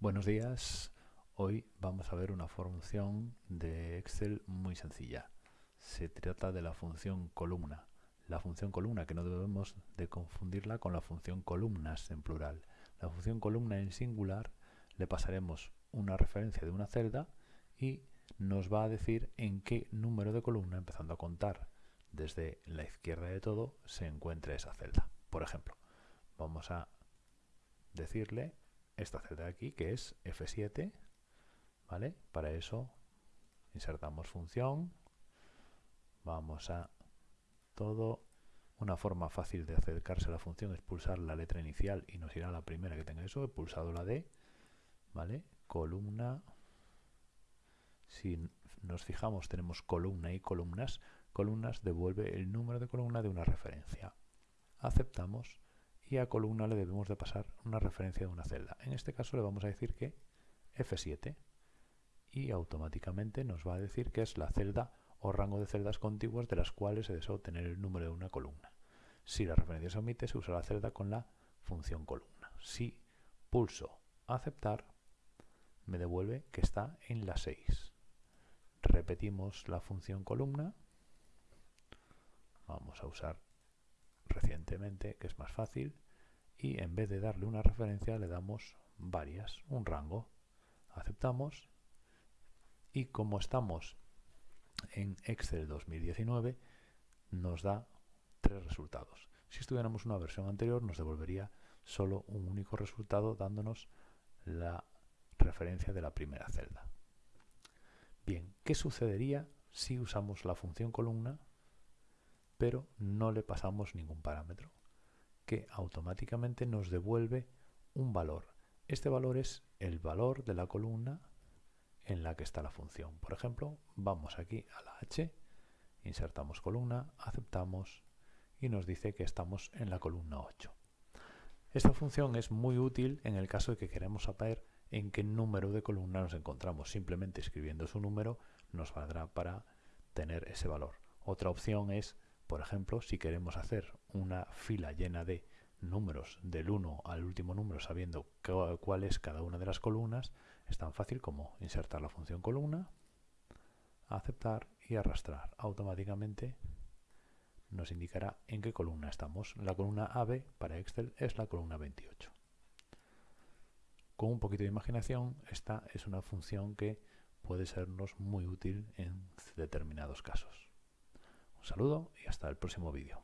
Buenos días, hoy vamos a ver una función de Excel muy sencilla. Se trata de la función columna. La función columna que no debemos de confundirla con la función columnas en plural. La función columna en singular le pasaremos una referencia de una celda y nos va a decir en qué número de columna, empezando a contar desde la izquierda de todo, se encuentra esa celda. Por ejemplo, vamos a decirle esta celda de aquí, que es F7, ¿vale? Para eso insertamos función, vamos a todo, una forma fácil de acercarse a la función es pulsar la letra inicial y nos irá la primera que tenga eso, he pulsado la D, ¿vale? Columna, si nos fijamos tenemos columna y columnas, columnas devuelve el número de columna de una referencia. Aceptamos y a columna le debemos de pasar una referencia de una celda. En este caso le vamos a decir que F7 y automáticamente nos va a decir que es la celda o rango de celdas contiguas de las cuales se desea obtener el número de una columna. Si la referencia se omite, se usa la celda con la función columna. Si pulso aceptar, me devuelve que está en la 6. Repetimos la función columna. Vamos a usar recientemente, que es más fácil, y en vez de darle una referencia le damos varias, un rango. Aceptamos y como estamos en Excel 2019 nos da tres resultados. Si estuviéramos una versión anterior nos devolvería solo un único resultado dándonos la referencia de la primera celda. Bien, ¿qué sucedería si usamos la función columna pero no le pasamos ningún parámetro, que automáticamente nos devuelve un valor. Este valor es el valor de la columna en la que está la función. Por ejemplo, vamos aquí a la H, insertamos columna, aceptamos y nos dice que estamos en la columna 8. Esta función es muy útil en el caso de que queremos saber en qué número de columna nos encontramos. Simplemente escribiendo su número nos valdrá para tener ese valor. Otra opción es por ejemplo, si queremos hacer una fila llena de números del 1 al último número sabiendo cuál es cada una de las columnas, es tan fácil como insertar la función columna, aceptar y arrastrar. Automáticamente nos indicará en qué columna estamos. La columna AB para Excel es la columna 28. Con un poquito de imaginación, esta es una función que puede sernos muy útil en determinados casos. Un saludo y hasta el próximo vídeo.